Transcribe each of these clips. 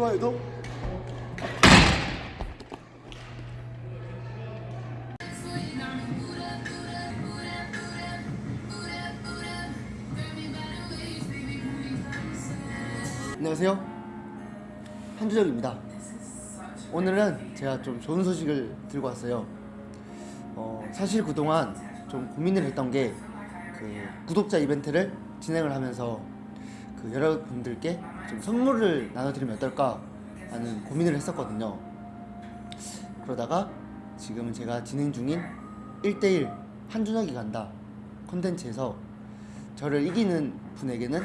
좋아요도. 안녕하세요. 한주적입니다. 오늘은 제가 좀 좋은 소식을 들고 왔어요. 어, 사실 그동안 좀 고민을 했던 게 그 구독자 이벤트를 진행을 하면서 그 여러분들께 좀 선물을 나눠드리면 어떨까 하는 고민을 했었거든요. 그러다가 지금은 제가 진행 중인 1대1 한준혁이 간다 콘텐츠에서 저를 이기는 분에게는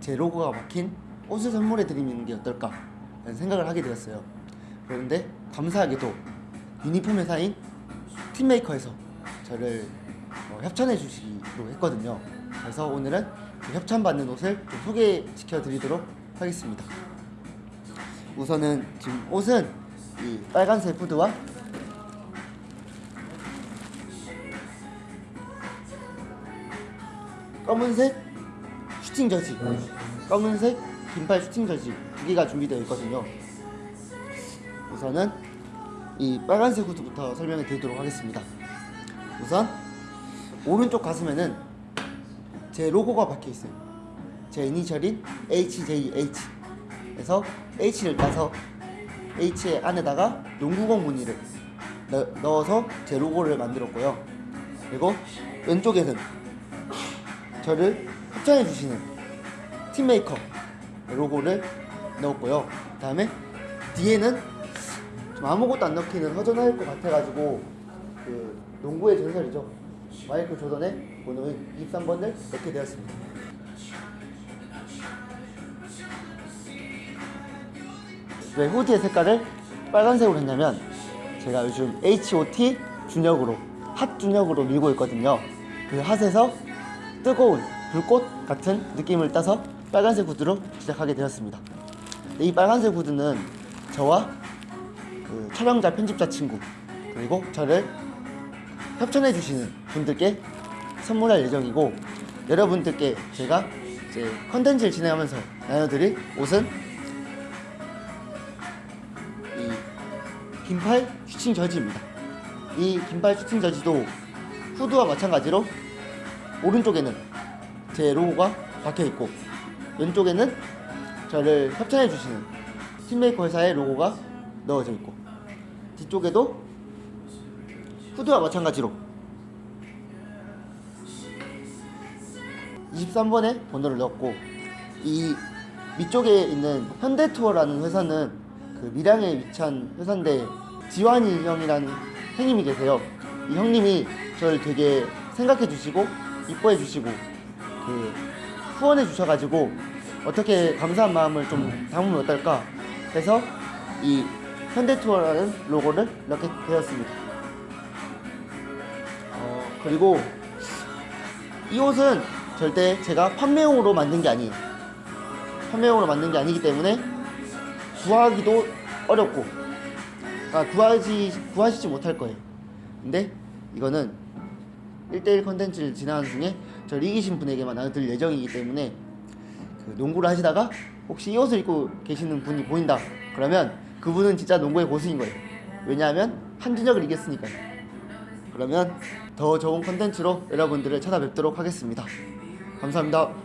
제 로고가 박힌 옷을 선물해 드리는 게 어떨까 라는 생각을 하게 되었어요. 그런데 감사하게도 유니폼 회사인 팀메이커에서 저를 어, 협찬해 주시기로 했거든요. 그래서 오늘은 그 협찬받는 옷을 좀 소개시켜 드리도록 하겠습니다. 우선은 지금 옷은 이 빨간색 후드와 검은색 슈팅 저지 검은색 긴팔 슈팅 저지 두 개가 준비되어 있거든요. 우선은 이 빨간색 후드부터 설명해 드리도록 하겠습니다. 우선 오른쪽 가슴에는 제 로고가 박혀 있어요 제 이니셜인 HJH 그래서 H를 따서 H의 안에다가 농구공 무늬를 넣, 넣어서 제 로고를 만들었고요 그리고 왼쪽에는 저를 협찬해 주시는 팀메이커 로고를 넣었고요. 그 다음에 뒤에는 좀 아무것도 안 넣기는 허전할 것 같아가지고 그 농구의 전설이죠. 마이클 조던의 번호인 23번을 넣게 되었습니다. 왜 후드의 색깔을 빨간색으로 했냐면 제가 요즘 H.O.T 준혁으로 핫 준혁으로 밀고 있거든요. 그 핫에서 뜨거운 불꽃 같은 느낌을 따서 빨간색 후드로 시작하게 되었습니다. 이 빨간색 후드는 저와 그 촬영자 편집자 친구 그리고 저를 협찬해 주시는 분들께 선물할 예정이고 여러분들께 제가 이제 컨텐츠를 진행하면서 나눠드릴 옷은 이 긴팔 슈팅 저지입니다. 이 긴팔 슈팅 저지도 후드와 마찬가지로 오른쪽에는 제 로고가 박혀 있고 왼쪽에는 저를 협찬해 주시는 팀메이커 회사의 로고가 넣어져 있고 뒤쪽에도 후드와 마찬가지로 23번에 번호를 넣었고 이 밑쪽에 있는 현대투어라는 회사는 그 밀양에 위치한 회사인데 지환이 형이라는 형님이 계세요. 이 형님이 저를 되게 생각해 주시고 이뻐해 주시고 그 후원해 주셔가지고 어떻게 감사한 마음을 좀 담으면 어떨까 해서 이 현대투어라는 로고를 넣게 되었습니다. 어, 그리고 이 옷은 절대 제가 판매용으로 만든 게 아니에요. 판매용으로 만든 게 아니기 때문에 구하기도 어렵고 아, 구하지, 구하시지 못할 거예요. 근데 이거는 1대1 컨텐츠를 진행하는 중에 저를 이기신 분에게만 나눠드릴 예정이기 때문에 그 농구를 하시다가 혹시 이 옷을 입고 계시는 분이 보인다 그러면 그분은 진짜 농구의 고수인 거예요 왜냐하면 한준혁을 이겼으니까요 그러면 더 좋은 컨텐츠로 여러분들을 찾아뵙도록 하겠습니다 감사합니다